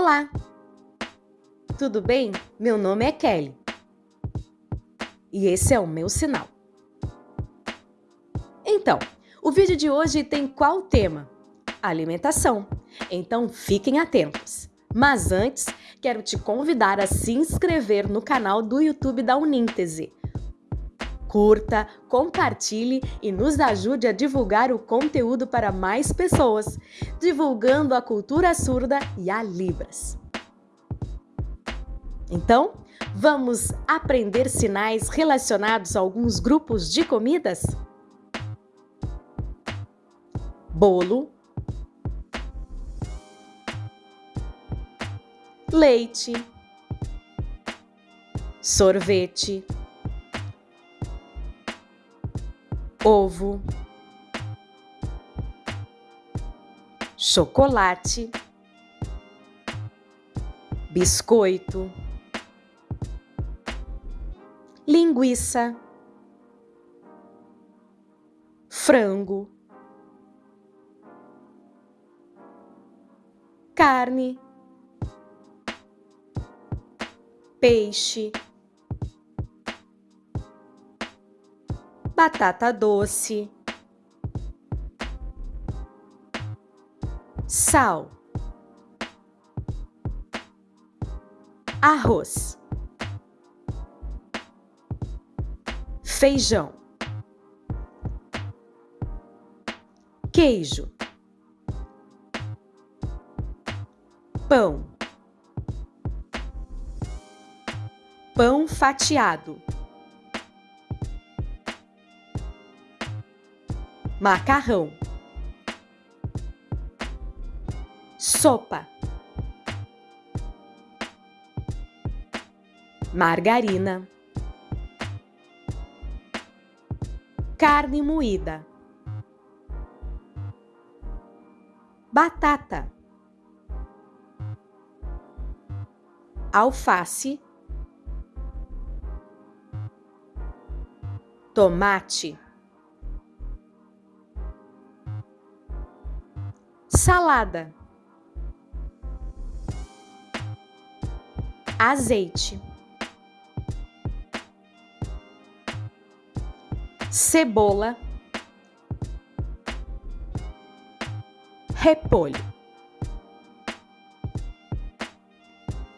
Olá! Tudo bem? Meu nome é Kelly. E esse é o meu sinal. Então, o vídeo de hoje tem qual tema? Alimentação. Então fiquem atentos. Mas antes, quero te convidar a se inscrever no canal do YouTube da Uníntese curta, compartilhe e nos ajude a divulgar o conteúdo para mais pessoas, divulgando a cultura surda e a Libras. Então, vamos aprender sinais relacionados a alguns grupos de comidas? Bolo, leite, sorvete, ovo, chocolate, biscoito, linguiça, frango, carne, peixe. Batata doce, sal, arroz, feijão, queijo, pão, pão fatiado. Macarrão, sopa, margarina, carne moída, batata, alface, tomate. Salada, azeite, cebola, repolho.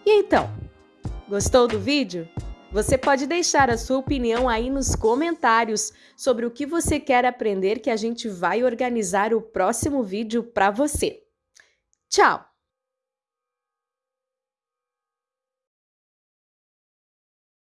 E então, gostou do vídeo? Você pode deixar a sua opinião aí nos comentários sobre o que você quer aprender que a gente vai organizar o próximo vídeo para você. Tchau!